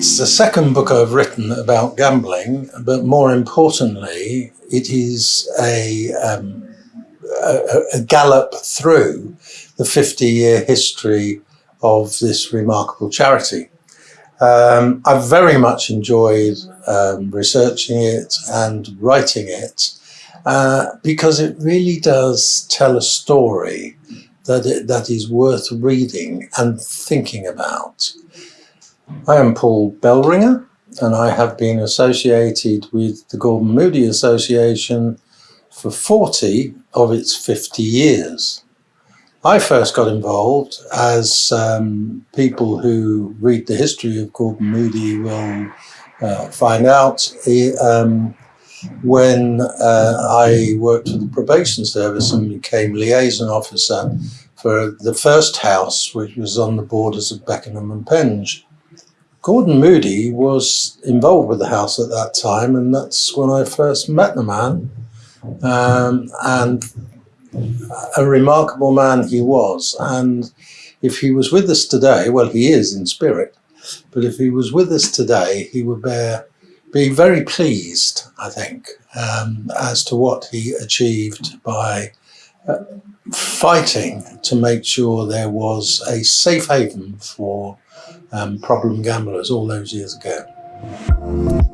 It's the second book I've written about gambling, but more importantly, it is a, um, a, a gallop through the 50 year history of this remarkable charity. Um, I've very much enjoyed um, researching it and writing it uh, because it really does tell a story that, it, that is worth reading and thinking about. I am Paul Bellringer and I have been associated with the Gordon Moody Association for 40 of its 50 years. I first got involved as um, people who read the history of Gordon Moody will uh, find out um, when uh, I worked for the probation service and became liaison officer for the first house which was on the borders of Beckenham and Penge. Gordon Moody was involved with the house at that time, and that's when I first met the man. Um, and a remarkable man he was. And if he was with us today, well, he is in spirit, but if he was with us today, he would bear, be very pleased, I think, um, as to what he achieved by fighting to make sure there was a safe haven for um, problem gamblers all those years ago.